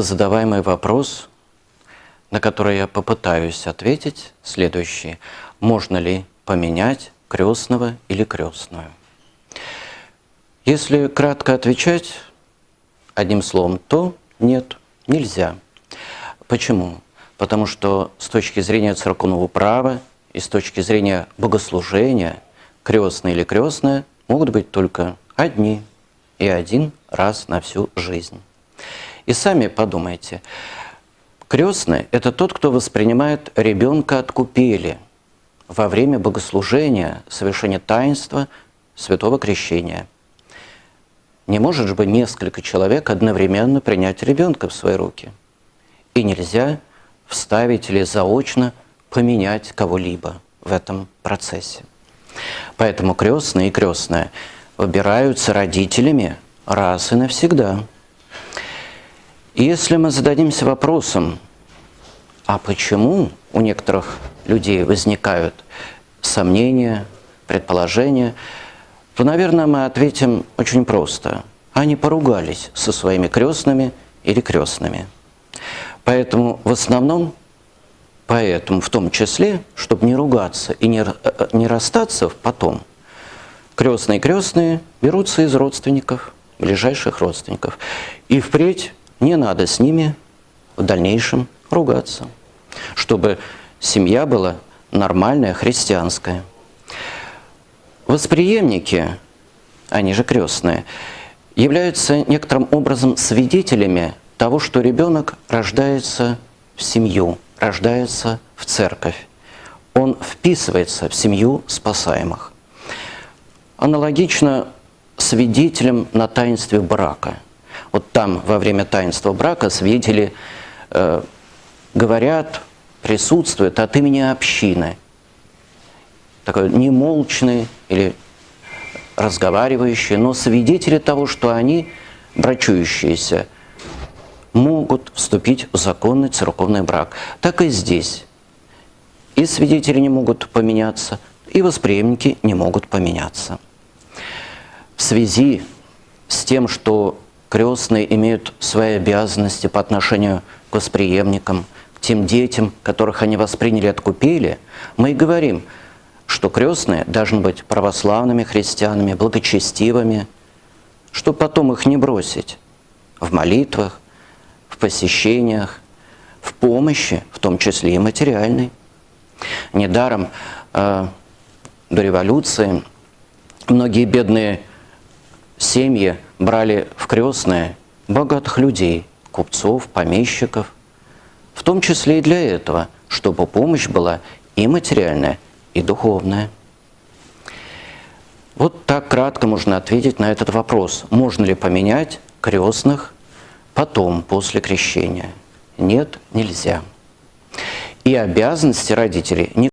Задаваемый вопрос, на который я попытаюсь ответить, следующий. Можно ли поменять крестного или крестную? Если кратко отвечать одним словом, то нет, нельзя. Почему? Потому что с точки зрения церковного права и с точки зрения богослужения крестный или крестная могут быть только одни и один раз на всю жизнь. И сами подумайте, крестный – это тот, кто воспринимает ребенка от купели во время богослужения, совершения таинства святого крещения. Не может же быть несколько человек одновременно принять ребенка в свои руки. И нельзя вставить или заочно поменять кого-либо в этом процессе. Поэтому крестные и крестная выбираются родителями раз и навсегда – если мы зададимся вопросом, а почему у некоторых людей возникают сомнения, предположения, то, наверное, мы ответим очень просто. Они поругались со своими крестными или крестными. Поэтому в основном, поэтому в том числе, чтобы не ругаться и не, э, не расстаться потом, крестные крестные берутся из родственников, ближайших родственников. И впредь не надо с ними в дальнейшем ругаться, чтобы семья была нормальная, христианская. Восприемники, они же крестные, являются некоторым образом свидетелями того, что ребенок рождается в семью, рождается в церковь. Он вписывается в семью спасаемых. Аналогично свидетелем на таинстве брака – вот там во время таинства брака свидетели э, говорят, присутствуют от имени общины. Такой немолчный или разговаривающий, но свидетели того, что они, брачующиеся, могут вступить в законный церковный брак. Так и здесь. И свидетели не могут поменяться, и восприемники не могут поменяться. В связи с тем, что крестные имеют свои обязанности по отношению к восприемникам, к тем детям, которых они восприняли от купели, мы и говорим, что крестные должны быть православными христианами, благочестивыми, чтобы потом их не бросить в молитвах, в посещениях, в помощи, в том числе и материальной. Недаром э, до революции многие бедные семьи брали в крестные богатых людей, купцов, помещиков, в том числе и для этого, чтобы помощь была и материальная, и духовная. Вот так кратко можно ответить на этот вопрос. Можно ли поменять крестных потом, после крещения? Нет, нельзя. И обязанности родителей не